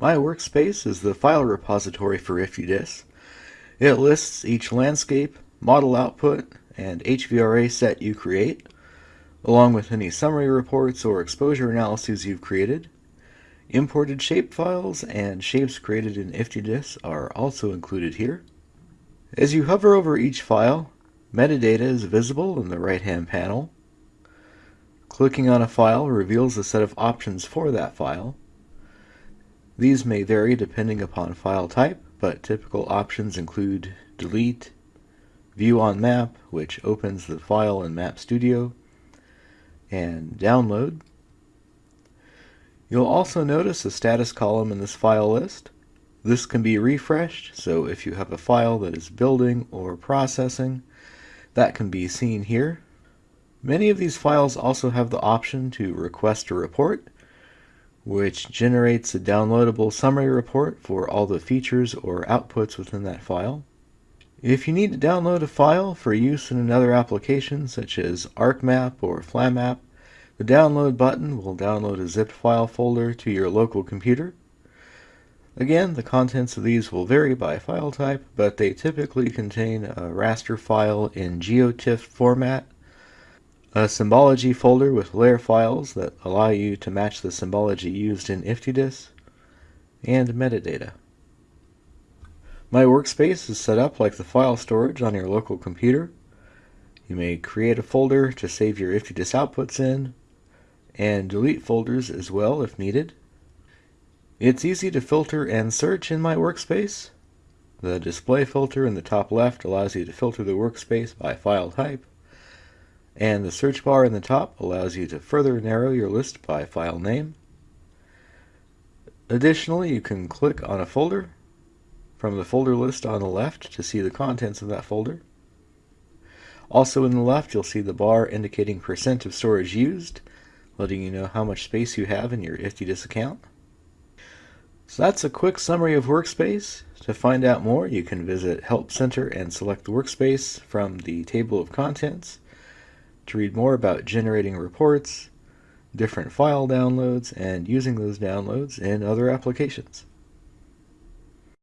My Workspace is the file repository for IFTDIS. It lists each landscape, model output, and HVRA set you create, along with any summary reports or exposure analyses you've created. Imported shapefiles and shapes created in IFTDIS are also included here. As you hover over each file, metadata is visible in the right-hand panel. Clicking on a file reveals a set of options for that file. These may vary depending upon file type, but typical options include delete, view on map, which opens the file in Map Studio, and download. You'll also notice a status column in this file list. This can be refreshed, so if you have a file that is building or processing, that can be seen here. Many of these files also have the option to request a report, which generates a downloadable summary report for all the features or outputs within that file. If you need to download a file for use in another application such as ArcMap or FlamMap, the download button will download a zipped file folder to your local computer. Again, the contents of these will vary by file type, but they typically contain a raster file in GeoTIFF format a symbology folder with layer files that allow you to match the symbology used in IFTDIS, and metadata. My workspace is set up like the file storage on your local computer. You may create a folder to save your IFTDIS outputs in, and delete folders as well if needed. It's easy to filter and search in my workspace. The display filter in the top left allows you to filter the workspace by file type. And the search bar in the top allows you to further narrow your list by file name. Additionally, you can click on a folder from the folder list on the left to see the contents of that folder. Also in the left, you'll see the bar indicating percent of storage used, letting you know how much space you have in your IFTDIS account. So that's a quick summary of Workspace. To find out more, you can visit Help Center and select the Workspace from the table of contents to read more about generating reports, different file downloads, and using those downloads in other applications.